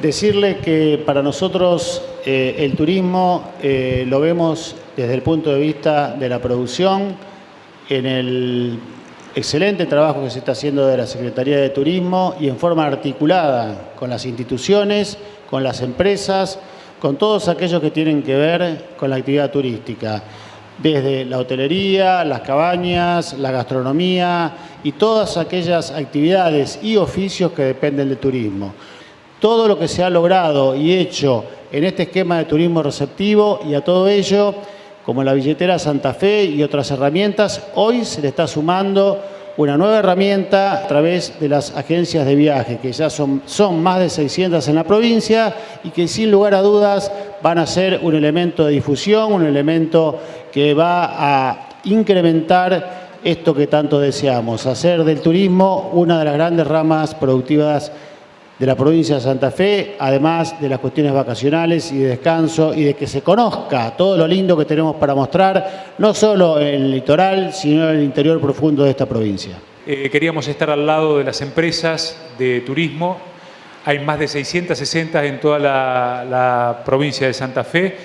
decirle que para nosotros eh, el turismo eh, lo vemos desde el punto de vista de la producción, en el excelente trabajo que se está haciendo de la Secretaría de Turismo y en forma articulada con las instituciones, con las empresas, con todos aquellos que tienen que ver con la actividad turística, desde la hotelería, las cabañas, la gastronomía y todas aquellas actividades y oficios que dependen del turismo. Todo lo que se ha logrado y hecho en este esquema de turismo receptivo y a todo ello, como la billetera Santa Fe y otras herramientas, hoy se le está sumando una nueva herramienta a través de las agencias de viaje, que ya son, son más de 600 en la provincia y que sin lugar a dudas van a ser un elemento de difusión, un elemento que va a incrementar esto que tanto deseamos, hacer del turismo una de las grandes ramas productivas de la provincia de Santa Fe, además de las cuestiones vacacionales y de descanso y de que se conozca todo lo lindo que tenemos para mostrar, no solo en el litoral, sino en el interior profundo de esta provincia. Eh, queríamos estar al lado de las empresas de turismo, hay más de 660 en toda la, provincia de Santa Fe,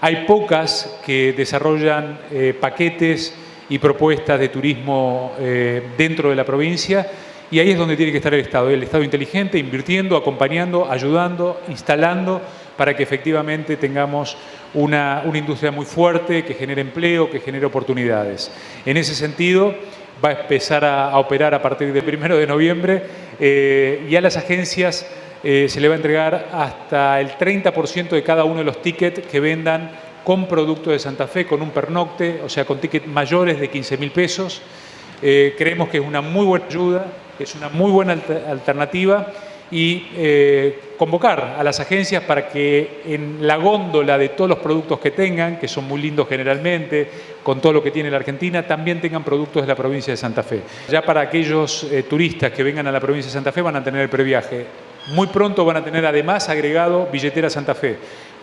hay pocas que desarrollan eh, paquetes y propuestas de turismo eh, dentro de la provincia, y ahí es donde tiene que estar el Estado, el Estado inteligente, invirtiendo, acompañando, ayudando, instalando, para que efectivamente tengamos una, industria muy fuerte, que genere empleo, que genere oportunidades. En ese sentido, va a empezar a, operar a partir del 1 de noviembre eh, y a las agencias eh, se le va a entregar hasta el 30% de cada uno de los tickets que vendan con producto de Santa Fe, con un pernocte, o sea, con tickets mayores de 15 mil pesos. Eh, creemos que es una muy buena ayuda, es una muy buena alternativa y eh, convocar a las agencias para que en la góndola de todos los productos que tengan, que son muy lindos generalmente, con todo lo que tiene la Argentina, también tengan productos de la provincia de Santa Fe. Ya para aquellos eh, turistas que vengan a la provincia de Santa Fe van a tener el previaje. Muy pronto van a tener además agregado billetera Santa Fe.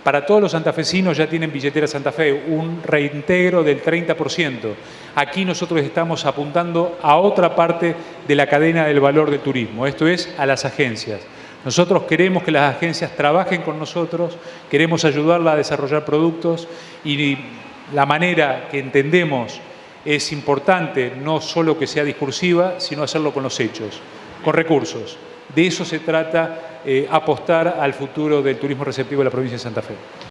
Para todos los santafesinos ya tienen billetera Santa Fe, un reintegro del 30%. Aquí nosotros estamos apuntando a otra parte de la cadena del valor del turismo, esto es a las agencias. Nosotros queremos que las agencias trabajen con nosotros, queremos ayudarla a desarrollar productos y la manera que entendemos es importante no solo que sea discursiva, sino hacerlo con los hechos, con recursos. De eso se trata eh, apostar al futuro del turismo receptivo de la provincia de Santa Fe.